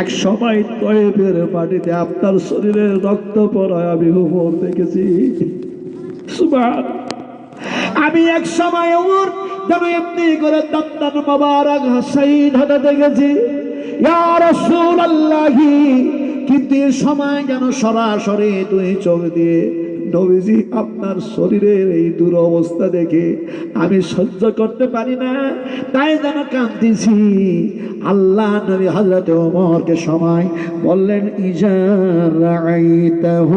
এক সময় তয়েবের মাটিতে আপনার শরীরে রক্ত পড়ায় আমি উমর দেখেছি। আমি এক সময় উমর যেন এমনি করে দন্দান মোবারক হাসাইন হতে দেখেছি। কিন্তু এ সময় যেন সরাসরি তুই চোখ দিয়ে নবীজি আপনার শরীরের এই দুরবস্থা দেখে আমি সহ্য করতে পারি না। তাই যেন কান্দিছি। আল্লাহ নবী হজরত ওমরকে সময় বললেন ইজারাইতাহ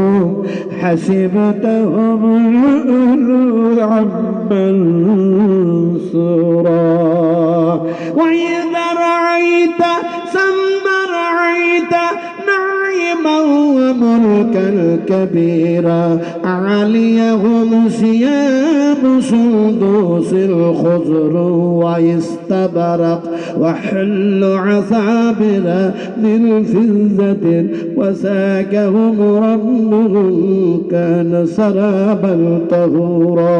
وملكا كبيرا عليهم ثياب سندوس الخضر واستبرق وحل عثابر من فزة وساكهم ربهم كان سرابا طهورا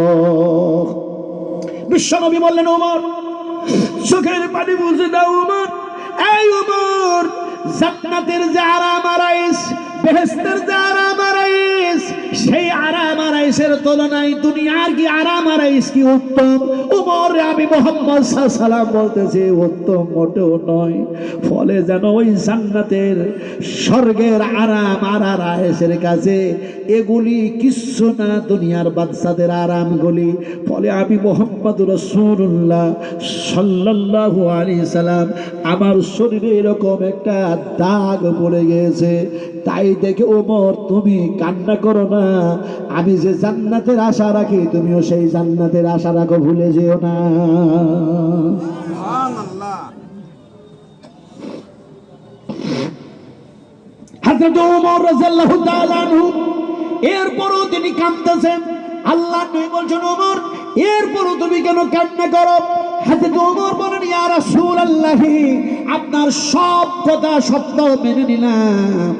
বিশ্বনবী বললেন ওমর চোখের পানি বুঝে জান্নাতের যে আরাম আরাইস বেহেস্তের যে আরাম আরাইস সেই আরাম আরাইসের তুলনায় দুনিয়ার কি আরাম আরাইস কি উত্তম? উমর আমি মোহাম্মদ সাল্লাম বলতেছি, উত্তম মোটেও নয়। ফলে যেন ওই জান্নাতের স্বর্গের আরাম আর আরাইসের কাছে এগুলি কিচ্ছু না, দুনিয়ার বাচ্চাদের আরামগুলি। ফলে আমি মোহাম্মদ রসুল্লাহ সাল্লাল্লাহু আলী সালাম আমার শরীরে এরকম একটা দাগ পড়ে গিয়েছে। তাই দেখে ওমর তুমি কান্না করো না। আমি যে জান্নাতের আশা রাখি তুমিও সেই জান্নাতের আশা রাখো ভুলে যেও না। এরপরও তিনি কাঁদতেছেন। আল্লাহ নবী বলছেন ওমর এরপরও তুমি কেন কান্না করো? হযরত ওমর বলেন ইয়া রাসূলুল্লাহি আপনার সব কথা সত্য মেনে নিলাম।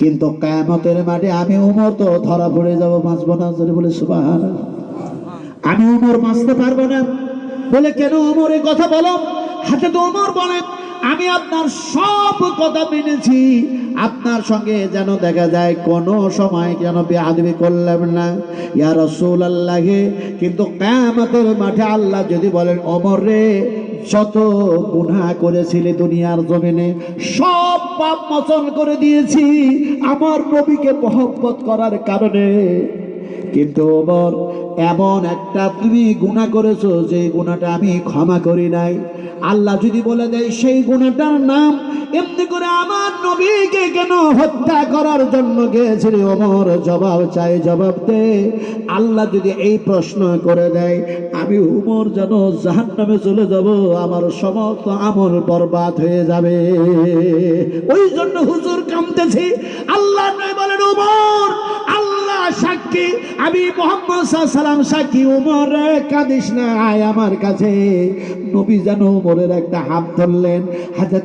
কিন্তু কায়ামতের মাঠে আমি উমর তো ধরা পড়ে যাব বাঁচবো না বলে সুবাহ আমি উমর বাঁচতে পারব না। বলে কেন উমর, এই কথা বলো। হাতে তো উমর বলেন, আমি আপনার সব কথা মেনেছি। আপনার সঙ্গে যেন দেখা যায় কোনো সময় যেন বেআদবি করলাম না। ইয়া রসুল আল্লাহে কিন্তু কায়ামতের মাঠে আল্লাহ যদি বলেন অমর রে যত গুণা করেছিলে দুনিয়ার জমিনে, সব পাপ মোচন করে দিয়েছি আমার নবীকে মহব্বত করার কারণে। কিন্তু ওমর এমন একটা তুমি গুণা করেছ, যে গুণাটা আমি ক্ষমা করি নাই। আল্লাহ যদি বলে দেয়, সেই গুণাটার নাম এমনি করে আমার নবীকে কেন হত্যা করার জন্য গিয়েছিলি? ওমর জবাব চাই, জবাব দে। আল্লাহ যদি এই প্রশ্ন করে দেয়, আমি উমর যেন জাহান নামে চলে যাব, আমার সমস্ত আমল বরবাদ হয়ে যাবে। ওই জন্য হুজুর কামতেছি আল্লাহ বলেন উমর আল্লাহ সাক্ষী, আমি মোহাম্মদ সাক্ষী। উমর কাঁদিস না, আয় আমার কাছে। নবী যেন উমরের একটা হাত ধরলেন হাতে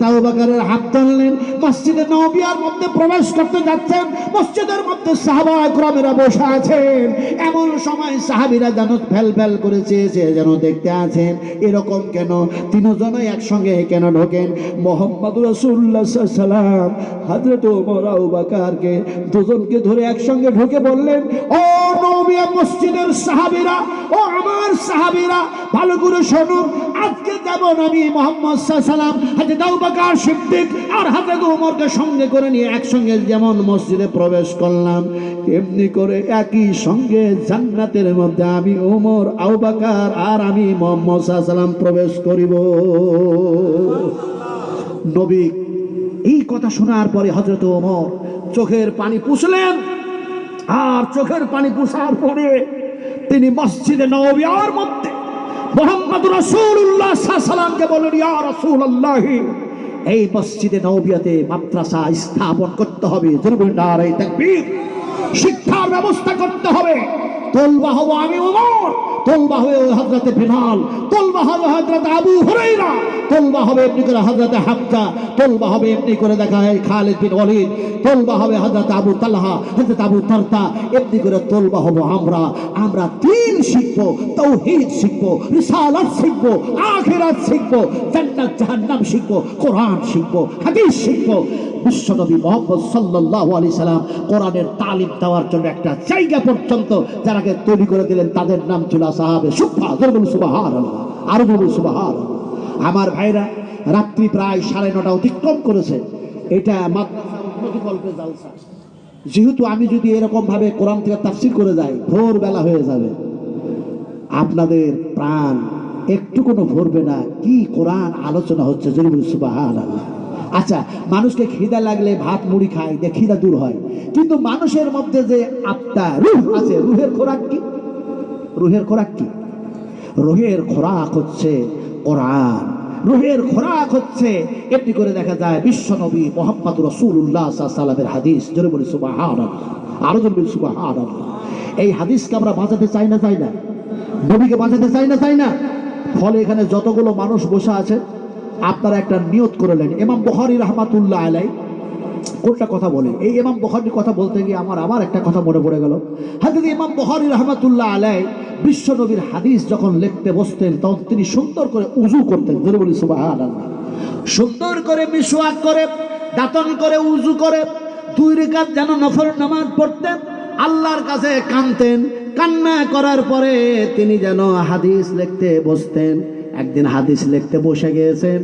ধরলেন। মসজিদে নবিয়ার মধ্যে প্রবেশ করতে যাচ্ছেন, মসজিদের মধ্যে সাহাবা বসে আছেন। এমন সময় সাহাবিরা যেন ফেল ফেল করে চেয়েছে, যেন দেখতে আছেন, এরকম কেন? তিনজনই একসঙ্গে কেন ঢোকেন? মোহাম্মদ রসুল্লাহ সাল্লাম, হাজরত ওমর বাকারকে দুজনকে ধরে একসঙ্গে ঢুকে বললেন ও নবিয়া মসজিদের সাহাবিরা, ও আমার সাহাবিরা, ভালো করে শোনো, আজকে যেমন আমি মোহাম্মদ সাল্লাম, হাজরত আবু বাকার সিদ্দিক আর হাজরত ওমরকে সঙ্গে করে নিয়ে একসঙ্গে যেমন মসজিদে প্রবেশ করলাম এমনি করে একই সঙ্গে জান্নাতের মধ্যে আমি ওমর আবু বাকার আর আমি মোহাম্মদ সাল্লাম প্রবেশ করিব। নবী এই কথা শোনার পরে হজরত ওমর চোখের পানি পুষলেন আর চোখের পানি পুষার পরে তিনি মসজিদে নবিয়ার মধ্যে মোহাম্মদ রসুল্লাহ সাল্লামকে বলেন ইয়া রসুল্লাহ এই মসজিদে নবিয়াতে মাদ্রাসা স্থাপন করতে হবে। শিক্ষার ব্যবস্থা করতে হবে। তোলবা হব আমি ওমর তোলবা হবে হজরতে বেলাল, তোলবা হবে হজরত আবু হুরাইরা তোলবা হবে এমনি করে হজরতে হামজা তোলবা হবে এমনি করে দেখা হয় খালিদ বিন ওয়ালিদ, তোলবা হবে হজরত আবু তালহা হজরত আবু তারতা, এমনি করে তোলবা হব আমরা। আমরা তিন শিখব, তৌহিদ শিখব, রিসালাত শিখব, আখিরাত শিখব, জান্নাত জাহান্নাম শিখব, কোরআন শিখব, হাদিস শিখব। বিশ্বনবী মোহাম্মদ সাল্লাহ আলি সাল্লাম কোরআনের তালিম দেওয়ার জন্য একটা জায়গা পর্যন্ত যারাকে তৈরি করে দিলেন, তাদের নাম ছিল আমার ভাইরা রাত্রি প্রায় সাড়ে নটা অতিক্রম করেছে। এটা যেহেতু আমি যদি এরকম ভাবে কোরআন থেকে তাফসির করে যাই, ভোরবেলা হয়ে যাবে। আপনাদের প্রাণ একটু কোনো ভরবে না। কি কোরআন আলোচনা হচ্ছে যদি বলি আল্লাহ আচ্ছা মানুষকে খিদা লাগলে ভাত, মুড়ি খায় দিয়ে খিদা দূর হয়। কিন্তু মানুষের মধ্যে যে আত্মা রুহ আছে, রুহের খোরাক কি? রুহের খোরাক কি? রুহের খোরাক হচ্ছে কোরআন। রুহের খোরাক হচ্ছে, এমনি করে দেখা যায় বিশ্বনবী মোহাম্মদ রসুল্লাহ সাল্লামের হাদিস। জোরে বলি সুবাহ আরও জোরে বলি সুবাহ এই হাদিসকে আমরা বাঁচাতে চাই না চাই না? নবীকে বাঁচাতে চাই না চাই না? ফলে এখানে যতগুলো মানুষ বসে আছে, আপনারা একটা নিয়ত করলেন এমাম বহারি রহমাতুল্লাহ আলাই কোনটা কথা বলে? এই এমাম বখারির কথা বলতে গিয়ে আমার আবার একটা কথা মনে পড়ে গেল। হাদিস ইমাম বখারি রহমাতুল্লাহ আলাই বিশ্ব নবীর হাদিস যখন লিখতে বসতেন, তখন তিনি সুন্দর করে উজু করতেন। ধরে বলি সুন্দর করে মিসওয়াক করে, দাতন করে উজু করে, দুই রেখাত যেন নফর নামাজ পড়তেন, আল্লাহর কাছে কানতেন কান্না করার পরে তিনি যেন হাদিস লিখতে বসতেন। একদিন হাদিস লিখতে বসে গিয়েছেন,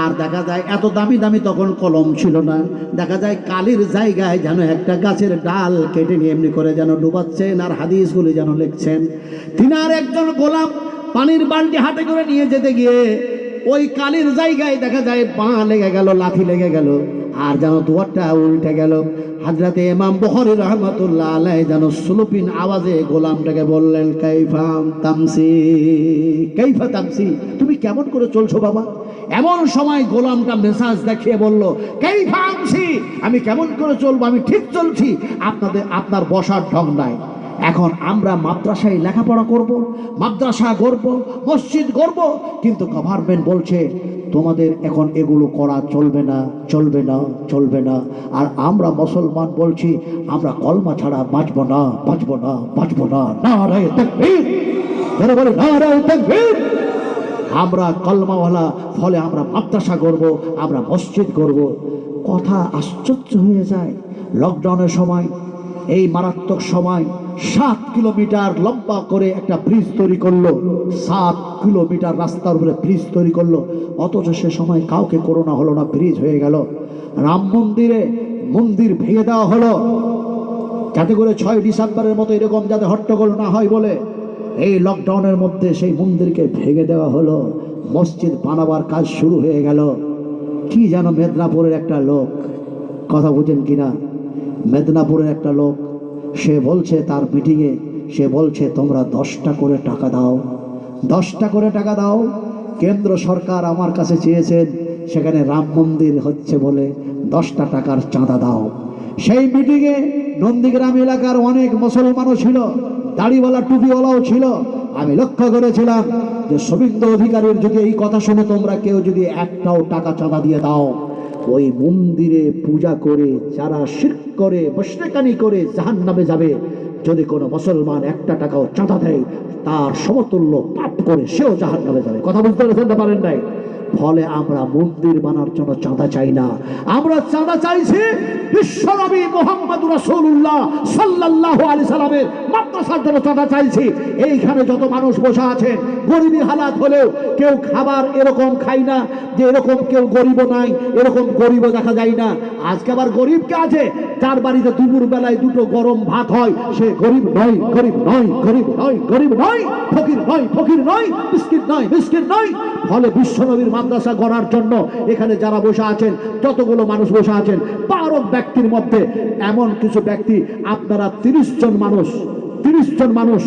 আর দেখা যায় এত দামি দামি তখন কলম ছিল না। দেখা যায় কালির জায়গায় যেন একটা গাছের ডাল কেটে নিয়ে এমনি করে যেন ডুবাচ্ছেন, আর হাদিসগুলি যেন লিখছেন। তিনি আর একজন গোলাম পানির বালটি হাতে করে নিয়ে যেতে গিয়ে ওই কালির জায়গায় দেখা যায় পা লেগে গেল লাথি লেগে গেল, আর যেন দুয়ারটা উল্টে গেল। হাজরাতে ইমাম বহরি রহমতুল্লাহ আলাই যেন সুলুপিন আওয়াজে গোলামটাকে বললেন কাইফাম তামসি? কাইফা তামসি? তুমি কেমন করে চলছো বাবা? এমন সময় গোলামটা মেসাজ দেখিয়ে বলল, কাইফা আমসি আমি কেমন করে চলবো? আমি ঠিক চলছি। আপনাদের, আপনার বসার ঢং নাই। এখন আমরা মাদ্রাসায় লেখাপড়া করব, মাদ্রাসা গড়ব, মসজিদ গড়ব, কিন্তু গভর্নমেন্ট বলছে তোমাদের এখন এগুলো করা চলবে না চলবে না চলবে না। আর আমরা মুসলমান বলছি, আমরা কলমা ছাড়া বাঁচবো না বাঁচবো না বাঁচবো না। না না আমরা কলমাওয়ালা, ফলে আমরা মাদ্রাসা করব আমরা মসজিদ করব কথা আশ্চর্য হয়ে যায়। লকডাউনের সময়, এই মারাত্মক সময় সাত কিলোমিটার লম্বা করে একটা ব্রিজ তৈরি করল। সাত কিলোমিটার রাস্তার উপরে ব্রিজ তৈরি করল। অথচ সে সময় কাউকে করোনা হলো না, ব্রিজ হয়ে গেল। রাম মন্দিরে মন্দির ভেঙে দেওয়া হলো। যাতে করে ছয় ডিসেম্বরের মতো এরকম যাতে হট্টগোল না হয় বলে এই লকডাউনের মধ্যে সেই মন্দিরকে ভেঙে দেওয়া হলো। মসজিদ বানাবার কাজ শুরু হয়ে গেল। কি যেন মেদিনীপুরের একটা লোক, কথা বুঝেন কিনা? মেদিনীপুরের একটা লোক সে বলছে তার মিটিংয়ে সে বলছে, তোমরা দশটা করে টাকা দাও। দশটা করে টাকা দাও। কেন্দ্র সরকার আমার কাছে চেয়েছেন, সেখানে রাম মন্দির হচ্ছে বলে দশটা টাকার চাঁদা দাও। সেই মিটিংয়ে নন্দীগ্রাম এলাকার অনেক মুসলমানও ছিল, দাড়িওয়ালা, টুপিওয়ালাও ছিল। আমি লক্ষ্য করেছিলাম যে শুভেন্দু অধিকারীর যদি এই কথা শুনে তোমরা কেউ যদি একটাও টাকা চাঁদা দিয়ে দাও ওই মন্দিরে পূজা করে যারা শির্ক করে বসরেকানি করে জাহান নামে যাবে। যদি কোনো মুসলমান একটা টাকাও চাঁদা দেয়, তার সমতুল্য পাপ করে সেও জাহান নামে যাবে। কথা বুঝতে পারেন নাই? ফলে আমরা মন্দির বানার জন্য চাঁদা চাই না। আমরা চাঁদা চাইছি বিশ্বনবী মোহাম্মদ রাসূলুল্লাহ সাল্লাল্লাহু আলাইহি সাল্লামের মাদ্রাসার জন্য চাঁদা চাইছি। এইখানে যত মানুষ বসে আছেন, গরিবী হালাত হলেও কেউ খাবার এরকম খাই না যে এরকম কেউ গরিব নাই, এরকম গরিবও দেখা যায় না। আজকে আবার গরিব কে আছে? তার বাড়িতে দুপুর বেলায় দুটো গরম ভাত হয়, সে গরিব নয় গরিব নয় গরিব নয় গরিব নয়, ফকির নয় ফকির নয়, মিসকিন নয় মিসকিন নয়। ফলে বিশ্বনবীর মাদ্রাসা গড়ার জন্য এখানে যারা বসে আছেন, যতগুলো মানুষ বসে আছেন, বারো ব্যক্তির মধ্যে এমন কিছু ব্যক্তি, আপনারা তিরিশ জন মানুষ, তিরিশ জন মানুষ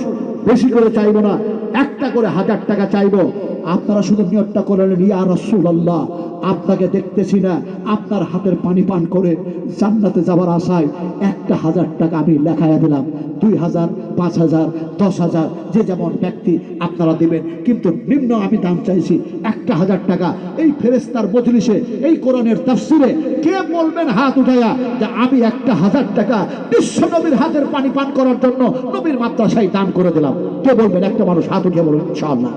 বেশি করে চাইব না, একটা করে হাজার টাকা চাইব। আপনারা শুধু নিয়তটা করেন ইয়া রসুল আল্লাহ আপনাকে দেখতেছি না। আপনার হাতের পানি পান করে জান্নাতে যাবার আশায় একটা হাজার টাকা আমি লেখাইয়া দিলাম। দুই হাজার, পাঁচ হাজার, দশ হাজার, যে যেমন ব্যক্তি আপনারা দিবেন। কিন্তু নিম্ন আমি দাম চাইছি একটা হাজার টাকা। এই ফেরেস্তার মজলিসে, এই কোরআনের তাফসিরে কে বলবেন হাত উঠাইয়া যে আমি একটা হাজার টাকা বিশ্ব নবীর হাতের পানি পান করার জন্য নবীর মাদ্রাসায় দান করে দিলাম। কে বলবেন? একটা মানুষ হাত উঠিয়ে বলবেন ইনশাআল্লাহ।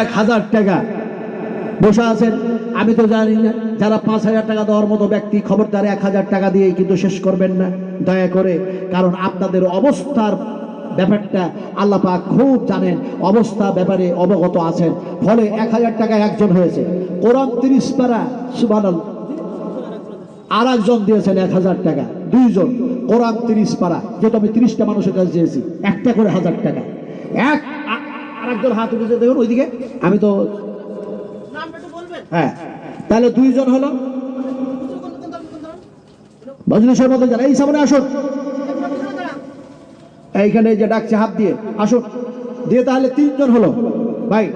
এক হাজার টাকা বসে আছেন। আমি তো জানি না, যারা পাঁচ হাজার টাকা দেওয়ার মতো ব্যক্তি, খবরদার এক হাজার টাকা দিয়ে কিন্তু শেষ করবেন না। দয়া করে, কারণ আপনাদের অবস্থার ব্যাপারটা আল্লাহ পাক খুব জানেন, অবস্থা ব্যাপারে অবগত আছেন। ফলে এক হাজার টাকা একজন হয়েছে। কোরআন তিরিশ পারা সুবান আর একজন দিয়েছেন এক হাজার টাকা, দুইজন। কোরআন তিরিশ পারা যেহেতু আমি তিরিশটা মানুষের কাছে চেয়েছি, একটা করে হাজার টাকা। এক, আ- আর একজন হাত উঠেছে, দেখুন ওইদিকে। আমি তো হ্যাঁ। তাহলে দুইজন হলো? মজলিসের মধ্যে যারা এই সামনে আসুন। এইখানে যে ডাকছে, হাত দিয়ে। আসুন। দিয়ে তাহলে তিনজন হলো। ভাই।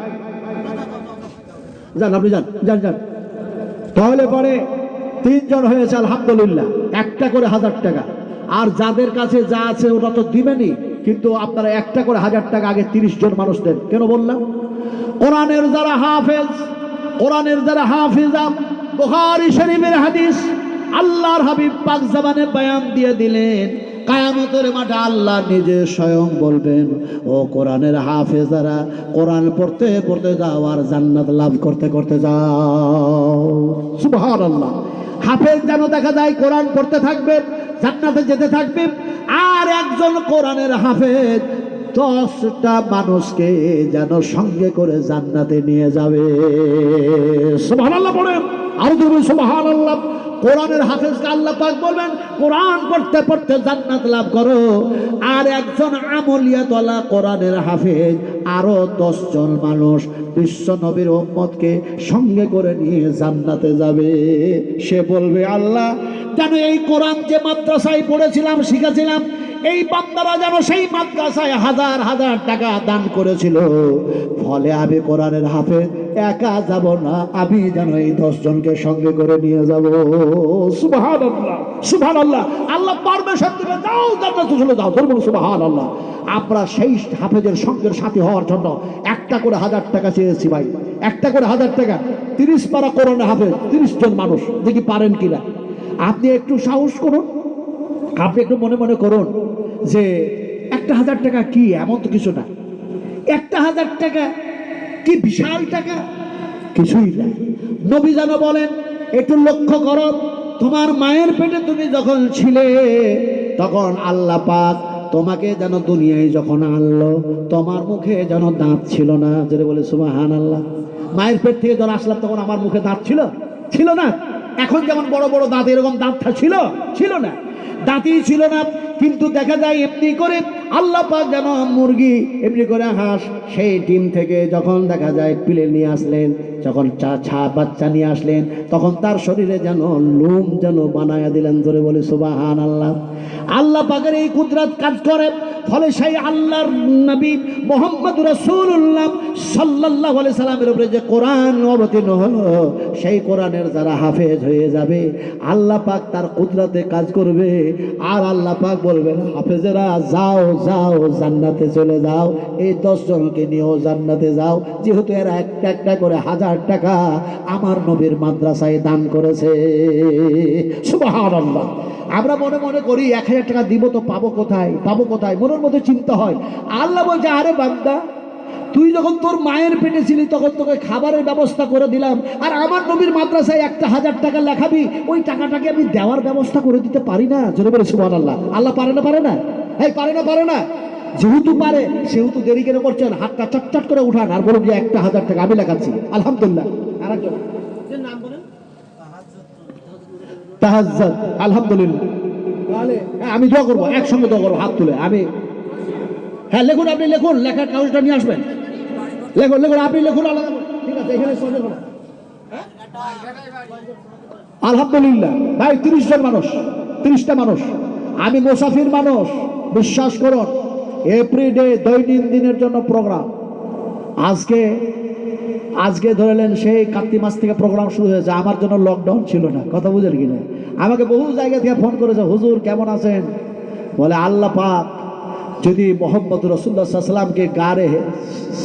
যান, আপনি যান। যান যান। তাহলে পরে তিনজন হয়েছে, আলহামদুলিল্লাহ। একটা করে হাজার টাকা। আর যাদের কাছে যা আছে ওটা তো দিবেনই। কিন্তু আপনারা একটা করে হাজার টাকা আগে তিরিশ জন মানুষ দেন। কেন বললাম? কোরআনের যারা হাফেজ কোরআনের যারা হাফিজাম বুখারী শরীফের হাদিস, আল্লাহর হাবিব পাক জামানে বয়ান দিয়ে দিলেন, কায়ামতের মাঠে আল্লাহ নিজে স্বয়ং বলবেন, ও কোরআনের হাফেজারা, কোরআন পড়তে পড়তে যাও আর জান্নাত লাভ করতে করতে যাও। সুবহান আল্লাহ হাফেজ যেন দেখা যায় কোরআন পড়তে থাকবে, জান্নাতে যেতে থাকবে, আর একজন কোরআনের হাফেজ দশটা মানুষকে যেন সঙ্গে করে জান্নাতে নিয়ে যাবে। সুবহান আল্লাহ বলেন। আরও আল্লাহ কোরআনের হাফেজকে আল্লাহ পাক বলবেন, কোরআন পড়তে পড়তে জান্নাত লাভ করো। আর একজন আমলিয়াতলা কোরআনের হাফেজ, আরও দশজন মানুষ বিশ্ব নবীর উম্মতকে সঙ্গে করে নিয়ে জান্নাতে যাবে। সে বলবে, আল্লাহ যেন এই কোরআন যে মাদ্রাসায় পড়েছিলাম, শিখেছিলাম এই বান্দারা যেন সেই মাদ্রাসায় হাজার হাজার টাকা দান করেছিল। ফলে আমি কোরআনের হাফে একা যাব না, আমি যেন এই দশজনকে সঙ্গে করে নিয়ে যাব। সুবহান আল্লাহ সুবহান আল্লাহ আল্লাহ পারমিশন দিবে, যাও জান্নাতে চলে যাও ধর্ম সুবহান আল্লাহ আমরা সেই হাফেজের সঙ্গের সাথী হওয়ার জন্য একটা করে হাজার টাকা চেয়েছি ভাই। একটা করে হাজার টাকা, তিরিশ পারা করোনা হাফেজ, তিরিশ জন মানুষ, দেখি পারেন কিনা। আপনি একটু সাহস করুন আপনি একটু মনে মনে করুন যে একটা হাজার টাকা কি? এমন তো কিছু না। একটা হাজার টাকা কি বিশাল টাকা? কিছুই না। নবী যেন বলেন, একটু লক্ষ্য করো, তোমার মায়ের পেটে তুমি যখন ছিলে, তখন আল্লাহ পাক তোমাকে যেন দুনিয়ায় যখন আনলো, তোমার মুখে যেন দাঁত ছিল না। যেটা বলে সুবাহান আল্লাহ মায়ের পেট থেকে যখন আসলাম, তখন আমার মুখে দাঁত ছিল? ছিল না। এখন যেমন বড় বড় দাঁত, এরকম দাঁত ছিল? ছিল না। দাঁতই ছিল না। কিন্তু দেখা যায় এমনি করে আল্লাহ পাক যেন মুরগি, এমনি করে হাঁস, সেই ডিম থেকে যখন দেখা যায় পিলে নিয়ে আসলেন, যখন চা ছা বাচ্চা নিয়ে আসলেন, তখন তার শরীরে যেন লোম যেন বানায়া দিলেন ধরে বলে সুবাহান আল্লাহ আল্লাহ পাকের এই কুদরাত কাজ করে, ফলে সেই আল্লাহর নবী মোহাম্মদ রসুল্লাহ সাল্লাহ সাল্লামের উপরে যে কোরআন অবতীর্ণ হলো, সেই কোরআনের যারা হাফেজ হয়ে যাবে, আল্লাহ পাক তার কুদরাতে কাজ করবে, আর আল্লাহ পাক বলবেন, হাফেজেরা, যাও যাও, জান্নাতে চলে যাও, এই দশজনকে নিয়েও জান্নাতে যাও। যেহেতু এরা একটা একটা করে হাজার টাকা আমার নবীর মাদ্রাসায় দান করেছে। সুবাহ আমরা মনে মনে করি, এক হাজার টাকা দিব তো পাবো কোথায়? পাবো কোথায়? মনের মধ্যে চিন্তা হয়। আল্লাহ বলছে, আরে বান্দা তুই যখন তোর মায়ের পেটে ছিলি তখন তোকে খাবারের ব্যবস্থা করে দিলাম। আর আমার নবীর মাদ্রাসায় একটা হাজার টাকা লেখাবি ওই টাকাটাকে আমি দেওয়ার ব্যবস্থা করে দিতে পারি না। জোরে বলে সুবান আল্লাহ আল্লাহ পারে না পারে না? এই পারে না পারে না? যেহেতু পারে সেহেতু দেরি কেন করছেন? হাতটা চটচট করে উঠান আর বলুন যে একটা হাজার টাকা আমি লেখাচ্ছি। আলহামদুলিল্লাহ। আলহামদুলিল্লাহ। হ্যাঁ, আমি দোয়া করব একসঙ্গে দোয়া করব হাত তুলে আমি। হ্যাঁ লিখুন আপনি লিখুন লেখার কাগজটা নিয়ে আসবেন। লিখুন লিখুন। আপনি লিখুন আলাদা আলহামদুলিল্লাহ, ভাই তিরিশ জন মানুষ, তিরিশটা মানুষ। আমি মুসাফির মানুষ, বিশ্বাস করুন এভরিডে দৈনন্দিনের জন্য প্রোগ্রাম আজকে আজকে ধরলেন সেই কার্তিক মাস থেকে প্রোগ্রাম শুরু হয়েছে, আমার জন্য লকডাউন ছিল না, কথা বুঝেন কিনা? আমাকে বহু জায়গা থেকে ফোন করেছে, হুজুর, কেমন আছেন? বলে, আল্লাহ পাক যদি মোহাম্মদ রসুল্লাহ সাল্লামকে গাড়ে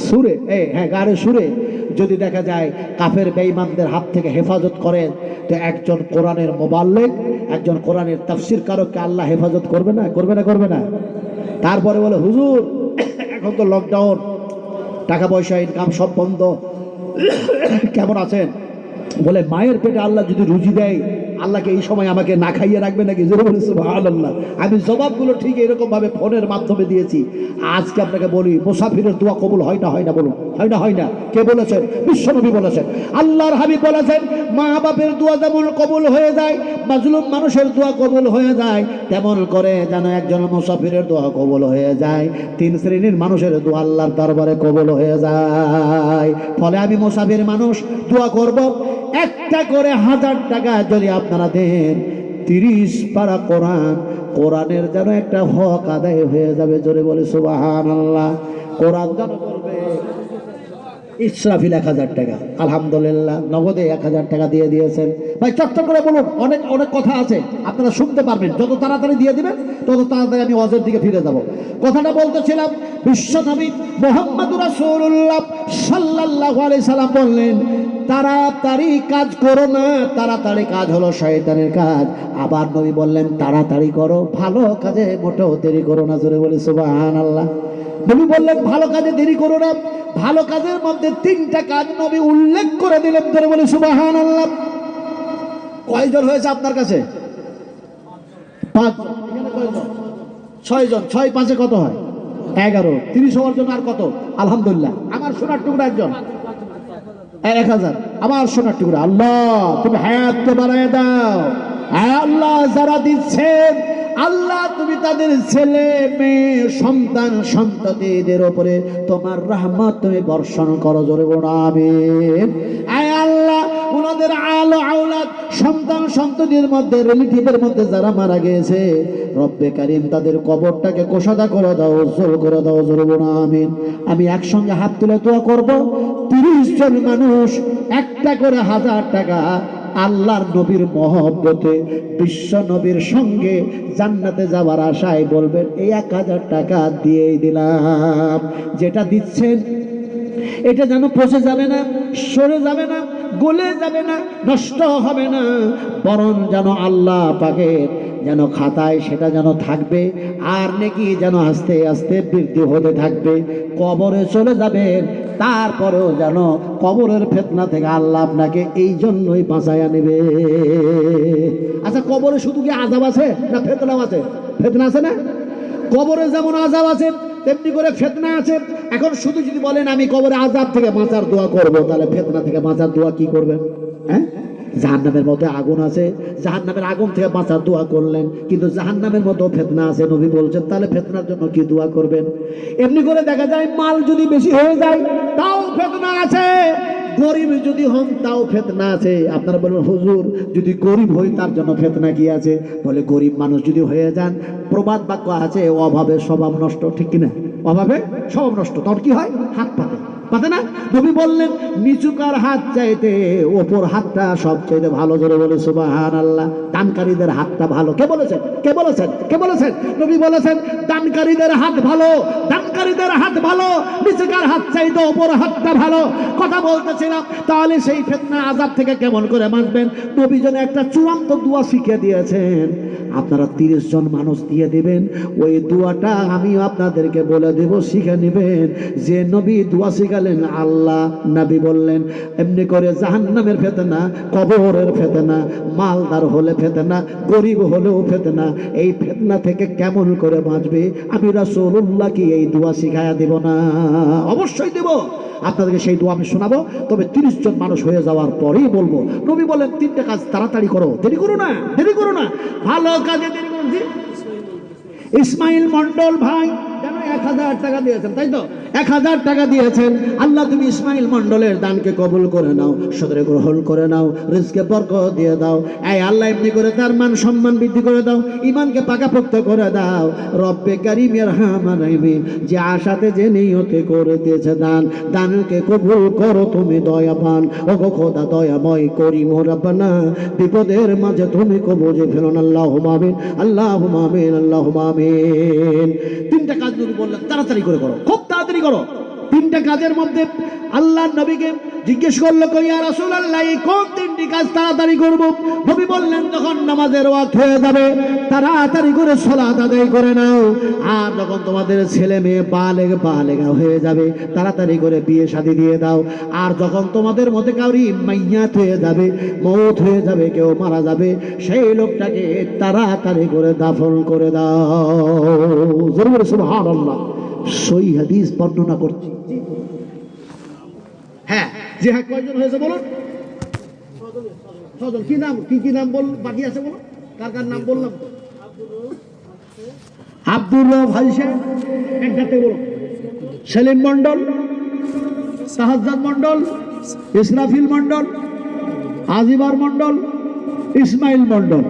সুরে হ্যাঁ গাড়ে সুরে, যদি দেখা যায় কাফের বেঈমানদের হাত থেকে হেফাজত করেন, তো একজন কোরআনের মোবাল্লেক, একজন কোরআনের তাফসির কারককে আল্লাহ হেফাজত করবে না? করবে না করবে না? তারপরে বলে, হুজুর, এখন তো লকডাউন টাকা পয়সা ইনকাম সব বন্ধ, কেমন আছেন? বলে, মায়ের পেটে আল্লাহ যদি রুজি দেয় আল্লাহকে এই সময় আমাকে না খাইয়ে রাখবে নাকি? আল্লাহ আমি জবাবগুলো ঠিক এরকম ভাবে ফোনের মাধ্যমে দিয়েছি। আজকে আপনাকে বলি, মুসাফিরের দোয়া কবুল হয় না হয় না বলুন। হয় না হয় না। কে বলেছেন? বিশ্বনবী বলেছেন। আল্লাহর হাবিব বলেছেন, মা বাপের দোয়া যেমন কবুল হয়ে যায়, মাজলুম মানুষের দোয়া কবুল হয়ে যায়, তেমন করে যেন একজন মুসাফিরের দোয়া কবুল হয়ে যায়। তিন শ্রেণির মানুষের দোয়া আল্লাহর দরবারে কবুল হয়ে যায়। ফলে আমি মুসাফির মানুষ, দোয়া করব। একটা করে হাজার টাকা যদি আপনারা দেন তিরিশ পারা কোরআন, কোরআনের যেন একটা হক আদায় হয়ে যাবে। জোরে বলে সুবাহান আল্লাহ কোরআন যেন বলবে ইসরাফিল এক হাজার টাকা। আলহামদুলিল্লাহ, নগদে এক হাজার টাকা দিয়ে দিয়েছেন। ভাই চট্ট করে বলুন, অনেক অনেক কথা আছে, আপনারা শুনতে পারবেন। যত তাড়াতাড়ি দিয়ে দিবেন, তত তাড়াতাড়ি আমি অজের দিকে ফিরে যাব। কথাটা বলতেছিলাম বিশ্বনবী মোহাম্মদ রাসূলুল্লাহ সাল্লাল্লাহু আলাইহি সাল্লাম বললেন, তাড়াতাড়ি কাজ করো না, তাড়াতাড়ি কাজ হলো শয়তানের কাজ। আবার নবী বললেন, তাড়াতাড়ি করো, ভালো কাজে মোটেও দেরি করো না, জোরে বলি সুবহানাল্লাহ। নবী বললেন, ভালো কাজে দেরি করো না। ভালো কাজের মধ্যে তিনটা কাজ নবী উল্লেখ করে দিলেন ধরে বলে সুবাহান আল্লাহ কয়জন হয়েছে আপনার কাছে? পাঁচ ছয়জন। ছয় পাঁচে কত হয়? এগারো। তিরিশ হওয়ার জন্য আর কত? আলহামদুলিল্লাহ। আমার সোনার টুকরা একজন। এক হাজার। আমার সোনার টুকরা। আল্লাহ, তুমি হায়াত বাড়ায় দাও। আল্লাহ যারা দিচ্ছেন আল্লাহ, তুমি তাদের ছেলে, মেয়ে, সন্তান, সন্ততিদের ওপরে তোমার রহমত তুমি বর্ষণ করো, জোরে আমিন। আয় আল্লাহ, ওনাদের আলো, আওলাদ, সন্তান সন্ততির মধ্যে রিলেটিভের মধ্যে যারা মারা গিয়েছে, রব্বে কারিম, তাদের কবরটাকে কোষাদা করে দাও, উজ্জ্বল করে দাও, জোরে আমিন। আমি একসঙ্গে হাত তুলে দোয়া করব। তিরিশ জন মানুষ, একটা করে হাজার টাকা আল্লাহর নবীর মহব্বতে বিশ্ব নবীর সঙ্গে জান্নাতে যাওয়ার আশায় বলবেন, এই এক হাজার টাকা দিয়েই দিলাম। যেটা দিচ্ছেন, এটা যেন পচে যাবে না, সরে যাবে না, গলে যাবে না, নষ্ট হবে না, বরং যেন আল্লাহ পাকে যেন খাতায় সেটা যেন থাকবে, আর নাকি যেন আস্তে আস্তে বৃদ্ধি হতে থাকবে, কবরে চলে যাবেন তারপরেও যেন কবরের ফেতনা থেকে আল্লাহ আপনাকে এই জন্যই বাঁচাইয়া নেবে। আচ্ছা কবরে শুধু কি আজাব আছে না ফেতনাও আছে? ফেতনা আছে না? কবরে যেমন আজাব আছে, তেমনি করে ফেতনা আছে। এখন শুধু যদি বলেন, আমি কবরে আজাব থেকে বাঁচার দোয়া করব, তাহলে ফেতনা থেকে বাঁচার দোয়া কি করবেন? হ্যাঁ? জাহান্নামের মধ্যে আগুন আছে। জাহান্নামের আগুন থেকে বাঁচার দোয়া করলেন, কিন্তু জাহান্নামের মতো ফেতনা আছে নবী বলছেন, তাহলে ফেতনার জন্য কি দোয়া করবেন? এমনি করে দেখা যায়, মাল যদি বেশি হয়ে যায়, তাও ফেতনা আছে। গরিব যদি হন, তাও ফেতনা আছে। আপনারা বলবেন, হুজুর, যদি গরিব হই, তার জন্য ফেতনা কি আছে? বলে, গরিব মানুষ যদি হয়ে যান, প্রবাদ বাক্য আছে, অভাবে স্বভাব নষ্ট, ঠিক কিনা? অভাবে স্বভাব নষ্ট, তখন কি হয়? হাত পাতে। পাতে না? নবী বললেন নিচুকার হাত চাইতে ওপর হাতটা ভালো? জোরে বলে সুবাহান আল্লাহ দানকারীদের হাতটা ভালো। কে বলেছেন? কে বলেছেন? কে বলেছেন? নবী বলেছেন, দানকারীদের হাত ভালো, দানকারীদের হাত ভালো নিচুকার হাত চাইতে ওপর হাতটা ভালো? কথা বলতেছিলাম, তাহলে সেই ফেতনা আজাব থেকে কেমন করে বাঁচবেন? নবী যেন একটা চূড়ান্ত দোয়া শিখিয়ে দিয়েছেন। আপনারা তিরিশ জন মানুষ দিয়ে দিবেন, ওই দোয়াটা আমিও আপনাদেরকে বলে দেব, শিখে নেবেন। যে নবী দোয়া শিখালেন, আল্লাহ নবী বললেন, এমনি করে জাহান্নামের ফেতনা, কবরের ফেতনা, মালদার হলে ফেতনা, গরিব হলেও ফেতনা, এই ফেতনা থেকে কেমন করে বাঁচবে? আমি রাসূলুল্লাহ কি এই দোয়া শিখায়া দেব না। অবশ্যই দেব। আপনাদেরকে সেই দোয়া আমি শোনাবো। তবে তিরিশ জন মানুষ হয়ে যাওয়ার পরেই বলব, নবী বলেন, তিনটে কাজ তাড়াতাড়ি করো। দেরি করো না, দেরি করো না। ভালো কাজে দেরি করো। ইসমাইল মন্ডল ভাই যে আশাতে, যে নিয়তে দান, দানকে কবুল করো তুমি দয়াবান। ও খোদা, দয়াময় করি মোরাবানা বিপদের মাঝে তুমি কবুজে ফেলো না আল্লাহ আল্লাহ আল্লাহ তিনটা কাজ বললেন, তাড়াতাড়ি করে করো, খুব তাড়াতাড়ি করো। তিনটা কাজের মধ্যে আল্লাহ নবীকে জিজ্ঞেস করল কইয়া রাসুল আল্লাহ এই কোন তিনটি কাজ তাড়াতাড়ি করব। নবী বললেন, যখন নামাজের ওয়াক্ত হয়ে যাবে, তাড়াতাড়ি করে সালাত আদায় করে নাও। আর যখন তোমাদের ছেলে মেয়ে বালেগ বালেগা হয়ে যাবে, তাড়াতাড়ি করে বিয়ে শাদী দিয়ে দাও। আর যখন তোমাদের মধ্যে কাউরি মাইয়াত হয়ে যাবে, মৌত হয়ে যাবে, কেউ মারা যাবে, সেই লোকটাকে তাড়াতাড়ি করে দাফন করে দাও। জরুর সুবহানাল্লাহ। সই হাদিস বর্ণনা করছি। হ্যাঁ যে হ্যাঁ কয়জন হয়েছে বলুন? ছজন কি নাম? কি কি নাম বল, বাকি আছে বলো? কার কার নাম বললাম? আব্দুর রব সাহেব একটাতে বলুন সেলিম মন্ডল সাহাজাদ মন্ডল ইসরাফিল মন্ডল আজিবার মন্ডল ইসমাইল মন্ডল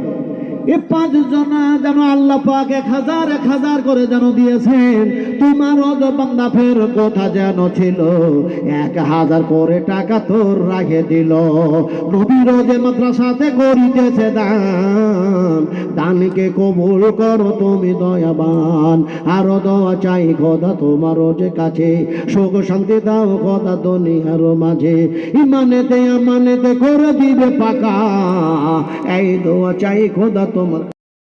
পাঁচ জনা যেন আল্লাহ পাক এক হাজার এক হাজার করে যেন দিয়েছেন। তোমার কথা যেন ছিল? এক হাজার করে টাকা তোর রাখে দিল। যে মাদ্রাসাতে করিতেছে দান, দানকে কবুল করো তুমি দয়াবান। আরও দোয়া চাই খোদা তোমার যে কাছে। সুখ শান্তি দাও খোদা দুনিয়ার মাঝে। ইমানেতে আমানেতে করে দিবে পাকা। এই দোয়া চাই খোদা তোমার